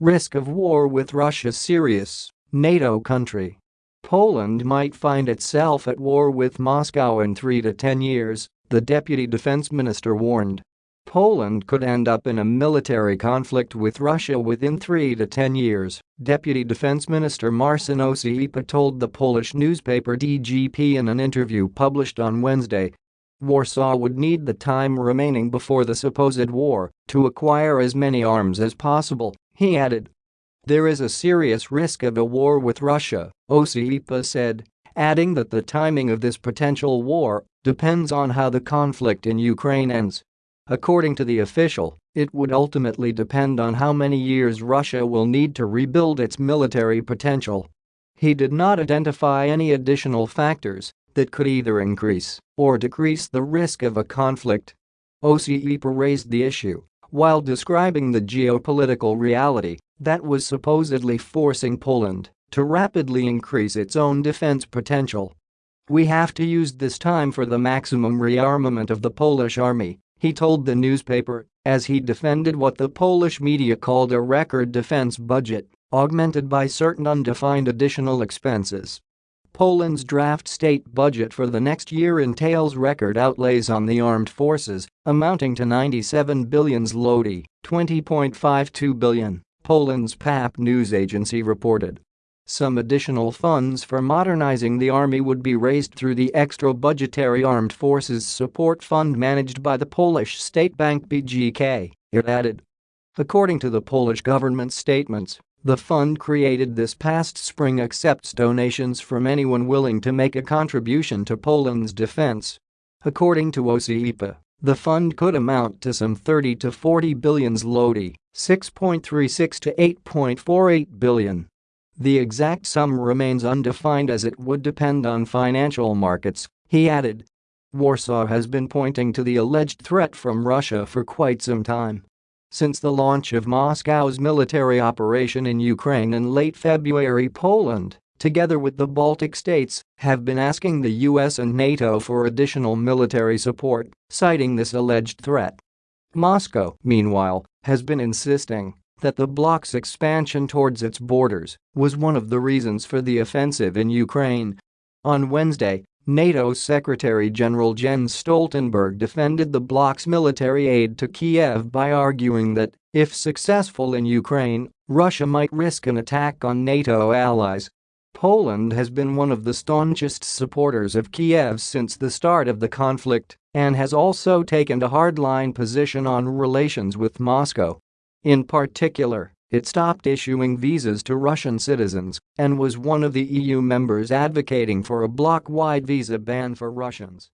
Risk of war with Russia serious, NATO country. Poland might find itself at war with Moscow in 3 to 10 years, the deputy defense minister warned. Poland could end up in a military conflict with Russia within 3 to 10 years, Deputy Defense Minister Marcin Ociepa told the Polish newspaper DGP in an interview published on Wednesday. Warsaw would need the time remaining before the supposed war to acquire as many arms as possible, he added. There is a serious risk of a war with Russia, Ociepa said, adding that the timing of this potential war depends on how the conflict in Ukraine ends. According to the official, it would ultimately depend on how many years Russia will need to rebuild its military potential. He did not identify any additional factors that could either increase or decrease the risk of a conflict. Ociepa raised the issue while describing the geopolitical reality that was supposedly forcing Poland to rapidly increase its own defense potential. We have to use this time for the maximum rearmament of the Polish army he told the newspaper, as he defended what the Polish media called a record defense budget, augmented by certain undefined additional expenses. Poland's draft state budget for the next year entails record outlays on the armed forces, amounting to 97 billion zloty, 20.52 billion, Poland's PAP news agency reported. Some additional funds for modernizing the army would be raised through the extra budgetary Armed Forces Support Fund managed by the Polish state bank BGK, it added. According to the Polish government statements, the fund created this past spring accepts donations from anyone willing to make a contribution to Poland's defense. According to Ociepa, the fund could amount to some 30 to 40 billion zloty, 6.36 to 8.48 billion. The exact sum remains undefined as it would depend on financial markets, he added. Warsaw has been pointing to the alleged threat from Russia for quite some time. Since the launch of Moscow's military operation in Ukraine in late February Poland, together with the Baltic states, have been asking the US and NATO for additional military support, citing this alleged threat. Moscow, meanwhile, has been insisting that the bloc's expansion towards its borders was one of the reasons for the offensive in Ukraine. On Wednesday, NATO Secretary-General Jens Stoltenberg defended the bloc's military aid to Kiev by arguing that, if successful in Ukraine, Russia might risk an attack on NATO allies. Poland has been one of the staunchest supporters of Kiev since the start of the conflict and has also taken a hardline position on relations with Moscow. In particular, it stopped issuing visas to Russian citizens and was one of the EU members advocating for a bloc-wide visa ban for Russians.